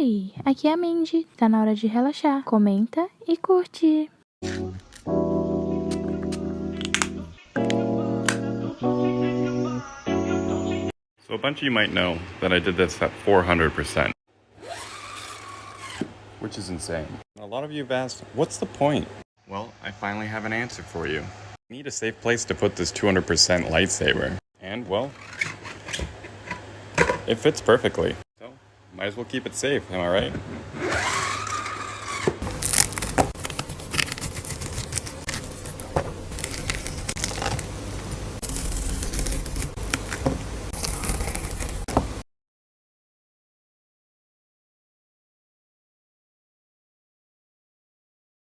Oi, aqui é a Mindy. Tá na hora de relaxar. Comenta e curte. So a bunch of you might know that I did this at 400%. Which is insane. A lot of you have asked, what's the point? Well, I finally have an answer for you. I need a safe place to put this 200% lightsaber. And, well, it fits perfectly. Might as well keep it safe, am I right?